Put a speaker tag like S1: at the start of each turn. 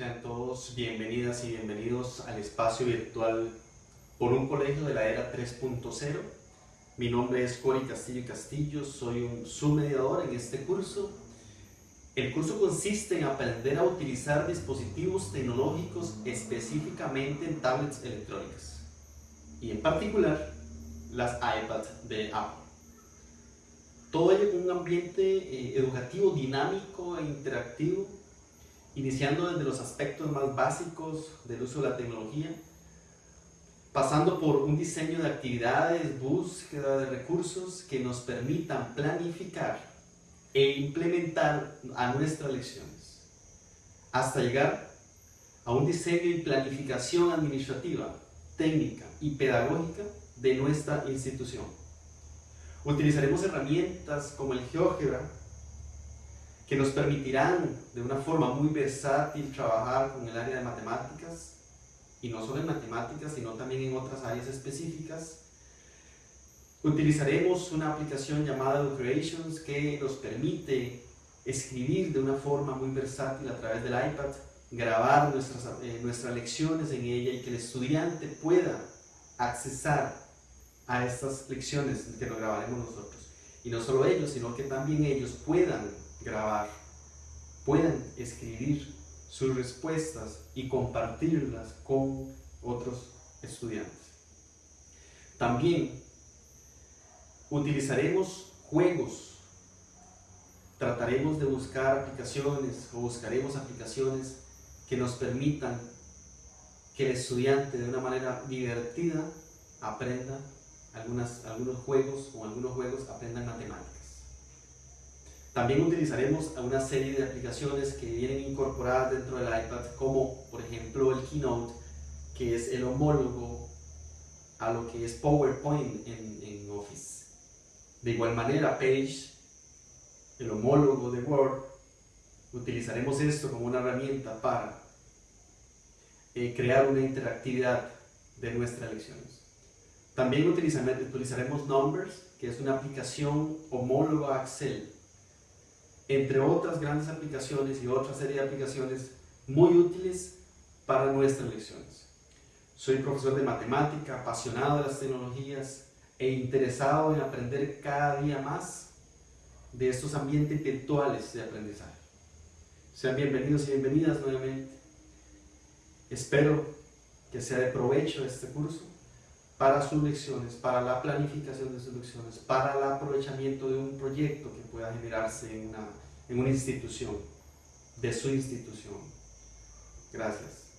S1: Sean todos bienvenidas y bienvenidos al espacio virtual por un colegio de la era 3.0. Mi nombre es Cori Castillo Castillo, soy un submediador en este curso. El curso consiste en aprender a utilizar dispositivos tecnológicos específicamente en tablets electrónicas y en particular las iPads de Apple. Todo ello con un ambiente eh, educativo dinámico e interactivo iniciando desde los aspectos más básicos del uso de la tecnología, pasando por un diseño de actividades, búsqueda de recursos que nos permitan planificar e implementar a nuestras lecciones, hasta llegar a un diseño y planificación administrativa, técnica y pedagógica de nuestra institución. Utilizaremos herramientas como el GeoGebra que nos permitirán de una forma muy versátil trabajar con el área de matemáticas y no solo en matemáticas, sino también en otras áreas específicas. Utilizaremos una aplicación llamada Educreations que nos permite escribir de una forma muy versátil a través del iPad, grabar nuestras, eh, nuestras lecciones en ella y que el estudiante pueda accesar a estas lecciones que nos grabaremos nosotros. Y no solo ellos, sino que también ellos puedan grabar, puedan escribir sus respuestas y compartirlas con otros estudiantes. También utilizaremos juegos, trataremos de buscar aplicaciones o buscaremos aplicaciones que nos permitan que el estudiante de una manera divertida aprenda algunos juegos o algunos juegos aprendan matemáticas. También utilizaremos una serie de aplicaciones que vienen incorporadas dentro del iPad, como por ejemplo el Keynote, que es el homólogo a lo que es PowerPoint en, en Office. De igual manera, Page, el homólogo de Word, utilizaremos esto como una herramienta para eh, crear una interactividad de nuestras lecciones. También utilizaremos Numbers, que es una aplicación homóloga a Excel, entre otras grandes aplicaciones y otra serie de aplicaciones muy útiles para nuestras lecciones. Soy profesor de matemática, apasionado de las tecnologías e interesado en aprender cada día más de estos ambientes virtuales de aprendizaje. Sean bienvenidos y bienvenidas nuevamente. Espero que sea de provecho este curso para sus lecciones, para la planificación de sus lecciones, para el aprovechamiento de un proyecto que pueda generarse en una, en una institución, de su institución. Gracias.